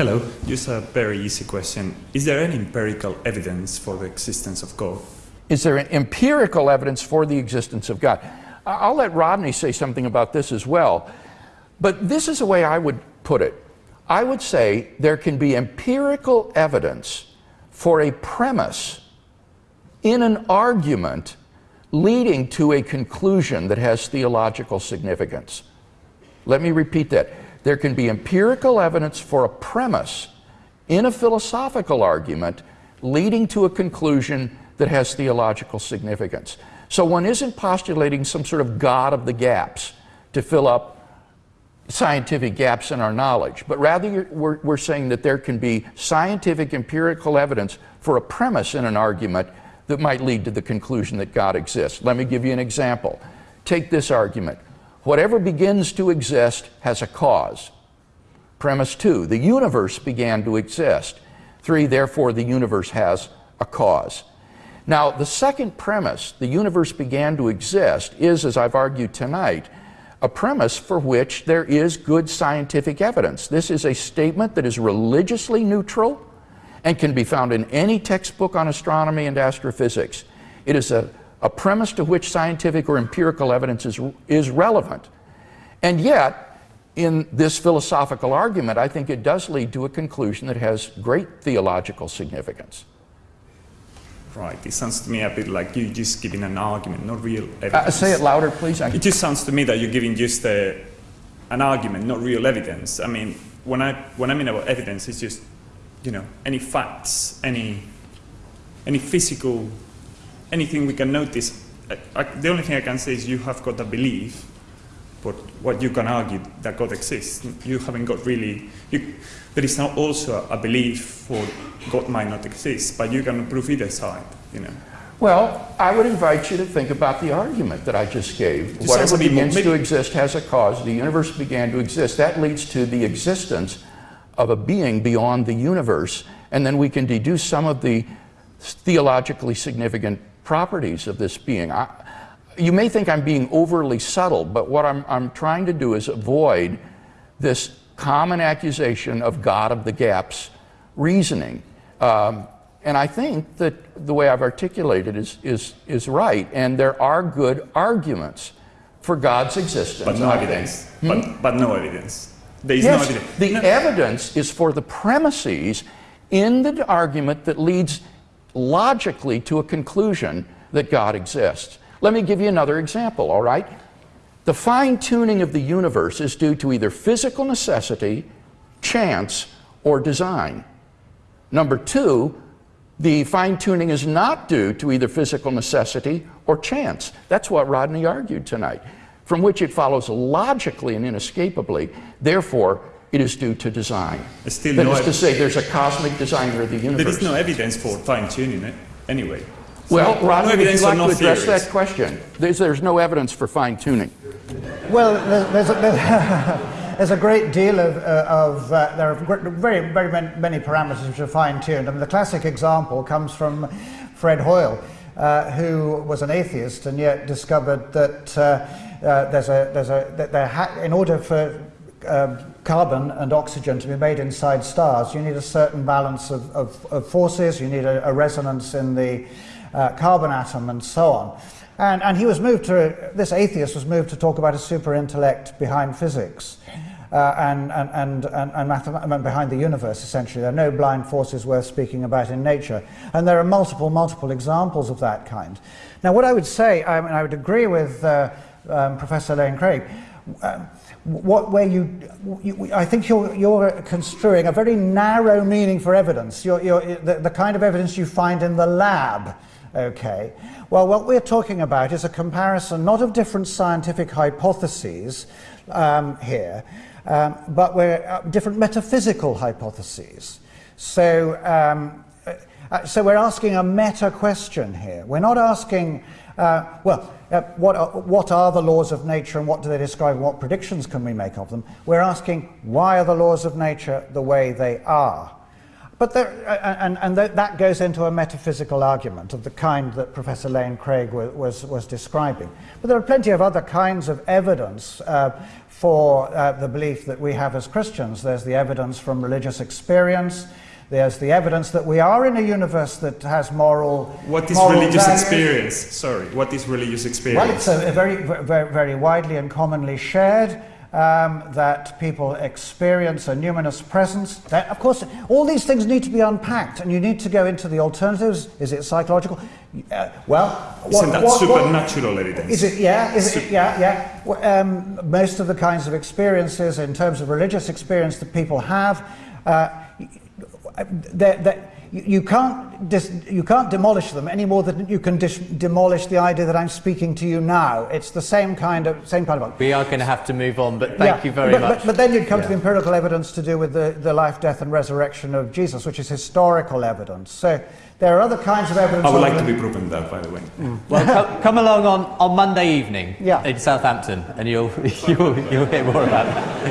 Hello. Just a very easy question. Is there any empirical evidence for the existence of God? Is there empirical evidence for the existence of God? I'll let Rodney say something about this as well. But this is the way I would put it. I would say there can be empirical evidence for a premise in an argument leading to a conclusion that has theological significance. Let me repeat that. There can be empirical evidence for a premise in a philosophical argument leading to a conclusion that has theological significance. So one isn't postulating some sort of God of the gaps to fill up scientific gaps in our knowledge, but rather we're, we're saying that there can be scientific empirical evidence for a premise in an argument that might lead to the conclusion that God exists. Let me give you an example. Take this argument. Whatever begins to exist has a cause. Premise two, the universe began to exist. Three, therefore the universe has a cause. Now, the second premise, the universe began to exist, is, as I've argued tonight, a premise for which there is good scientific evidence. This is a statement that is religiously neutral and can be found in any textbook on astronomy and astrophysics. It is a, a premise to which scientific or empirical evidence is, is relevant. And yet, in this philosophical argument, I think it does lead to a conclusion that has great theological significance. Right. It sounds to me a bit like you're just giving an argument, not real evidence. Uh, say it louder, please. It just sounds to me that you're giving just an argument, not real evidence. I mean, when I when I mean about evidence, it's just you know any facts, any any physical, anything we can notice. I, I, the only thing I can say is you have got a belief, but what you can argue that God exists, you haven't got really. You, there is now also a belief for God might not exist, but you can prove either side, you know. Well, I would invite you to think about the argument that I just gave. Just Whatever begins to exist has a cause. The universe began to exist. That leads to the existence of a being beyond the universe. And then we can deduce some of the theologically significant properties of this being. I, you may think I'm being overly subtle, but what I'm, I'm trying to do is avoid this common accusation of God of the gaps reasoning. Um, and I think that the way I've articulated is, is, is right. And there are good arguments for God's existence. But no evidence. But, but no evidence. There is Yes, no evidence. the No. evidence is for the premises in the argument that leads logically to a conclusion that God exists. Let me give you another example, all right? The fine tuning of the universe is due to either physical necessity, chance, or design. Number two, the fine tuning is not due to either physical necessity or chance. That's what Rodney argued tonight, from which it follows logically and inescapably, therefore, it is due to design. Still that no is to say, there's a cosmic designer of the universe. There is no evidence for fine tuning it anyway. well, So, Rodney, no would you evidence like no to address theories. that question? There's, there's no evidence for fine tuning. Well, there- there's a, there's, there's a great deal of, uh, of uh, there are very, very many parameters which are fine-tuned. I mean, the classic example comes from Fred Hoyle, uh, who was an atheist and yet discovered that uh, uh, there's a, there's a, that there ha- in order for um, carbon and oxygen to be made inside stars, you need a certain balance of, of, of forces, you need a, a resonance in the uh, carbon atom, and so on. And, and he was moved to, this atheist was moved to talk about a super intellect behind physics. Uh, and, and, and, and, behind the universe, essentially. There are no blind forces worth speaking about in nature. And there are multiple, multiple examples of that kind. Now, what I would say, I, mean, I would agree with uh, um, Professor Lane Craig. Um, what where you, you, I think you're, you're construing a very narrow meaning for evidence. You're, you're, the, the kind of evidence you find in the lab. Okay. Well, what we're talking about is a comparison not of different scientific hypotheses um, here, um, but we're uh, different metaphysical hypotheses. So, um, uh, so we're asking a meta question here. We're not asking, uh, well, uh, what, are, what are the laws of nature and what do they describe and what predictions can we make of them? We're asking, why are the laws of nature the way they are? but there, uh, and, and th- that goes into a metaphysical argument of the kind that Professor Lane Craig wa- was, was describing. But there are plenty of other kinds of evidence uh, for uh, the belief that we have as Christians. There's the evidence from religious experience. There's the evidence that we are in a universe that has moral. What is moral religious values. experience? Sorry, what is religious experience? Well, it's a, a very, very, very widely and commonly shared um, that people experience a numinous presence. That, of course, all these things need to be unpacked, and you need to go into the alternatives. Is it psychological? Uh, well, Isn't that supernatural evidence? Is it? Yeah. Is it? Yeah. Yeah. Well, um, most of the kinds of experiences, in terms of religious experience that people have, uh, Uh, they're, they're, you you can't, dis, you can't demolish them any more than you can dis, demolish the idea that I'm speaking to you now. It's the same kind of same kind of. We are going to have to move on, but thank Yeah, you very but, much. But, but then you'd come to the empirical evidence to do with the, the life, death, and resurrection of Jesus, which is historical evidence. So there are other kinds of evidence. I would other like to be proven that, by the way. Mm. Well, co- come along on, on Monday evening Yeah. in Southampton, and you'll, you'll, you'll hear more about that.